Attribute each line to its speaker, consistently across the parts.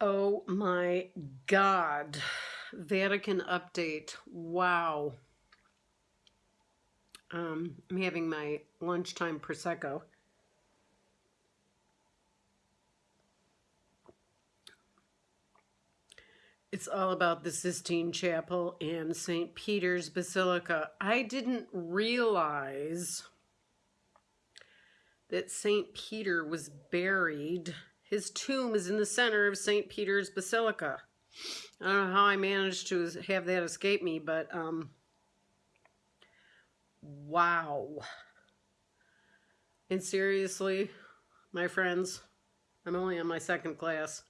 Speaker 1: Oh my God. Vatican update. Wow. Um, I'm having my lunchtime Prosecco. It's all about the Sistine Chapel and St. Peter's Basilica. I didn't realize that St. Peter was buried his tomb is in the center of St. Peter's Basilica. I don't know how I managed to have that escape me, but um, wow. And seriously, my friends, I'm only on my second class.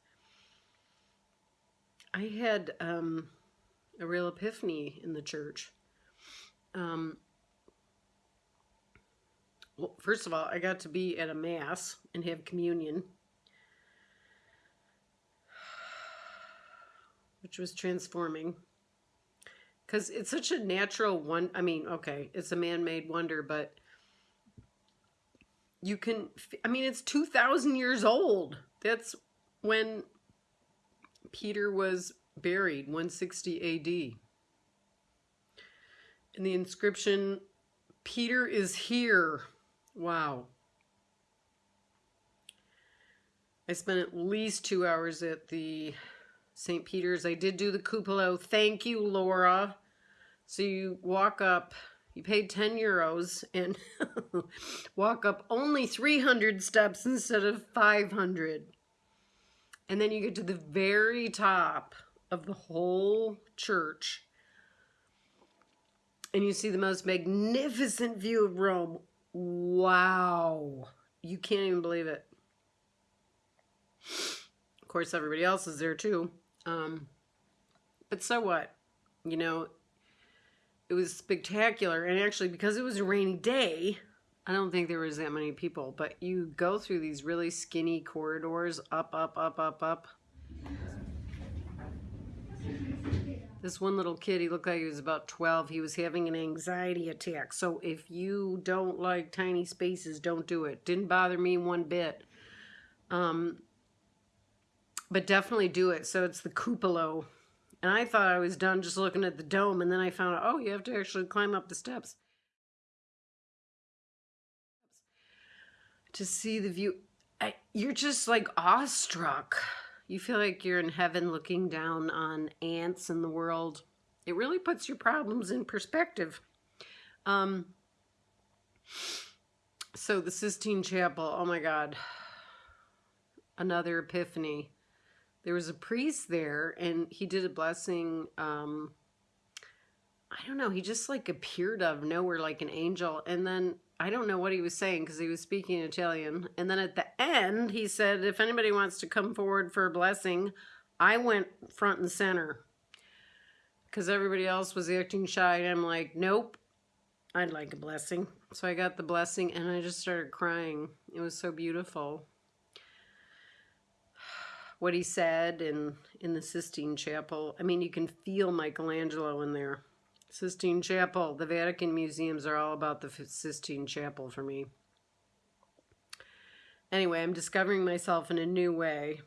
Speaker 1: I had um, a real epiphany in the church. Um, well, first of all, I got to be at a mass and have communion. Which was transforming. Because it's such a natural one. I mean, okay, it's a man-made wonder, but you can, I mean, it's 2,000 years old. That's when Peter was buried, 160 AD. And the inscription, Peter is here. Wow. I spent at least two hours at the St. Peter's. I did do the cupola. Thank you, Laura. So you walk up, you paid 10 euros and walk up only 300 steps instead of 500. And then you get to the very top of the whole church and you see the most magnificent view of Rome. Wow. You can't even believe it. Of course, everybody else is there too. Um, but so what? You know, it was spectacular. And actually, because it was a rainy day, I don't think there was that many people. But you go through these really skinny corridors, up, up, up, up, up. This one little kid, he looked like he was about 12. He was having an anxiety attack. So if you don't like tiny spaces, don't do it. Didn't bother me one bit. Um, but definitely do it. So it's the cupola. And I thought I was done just looking at the dome, and then I found out, oh, you have to actually climb up the steps to see the view. I, you're just like awestruck. You feel like you're in heaven looking down on ants in the world. It really puts your problems in perspective. Um, so the Sistine Chapel, oh my God, another epiphany there was a priest there and he did a blessing um i don't know he just like appeared out of nowhere like an angel. And then i don't know what he was saying because he was speaking italian. And then at the end he said if anybody wants to come forward for a blessing i went front and center. Because everybody else was acting shy and i'm like nope i'd like a blessing. So i got the blessing and i just started crying. It was so beautiful what he said in in the Sistine Chapel. I mean, you can feel Michelangelo in there. Sistine Chapel. The Vatican museums are all about the Sistine Chapel for me. Anyway, I'm discovering myself in a new way.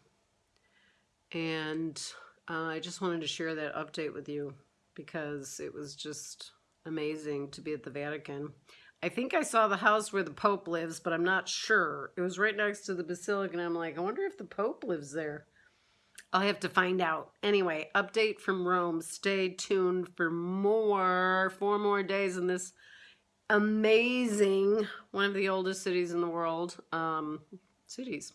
Speaker 1: And uh, I just wanted to share that update with you because it was just amazing to be at the Vatican. I think I saw the house where the Pope lives, but I'm not sure. It was right next to the Basilica, and I'm like, I wonder if the Pope lives there. I'll have to find out. Anyway, update from Rome. Stay tuned for more, four more days in this amazing, one of the oldest cities in the world, um, cities.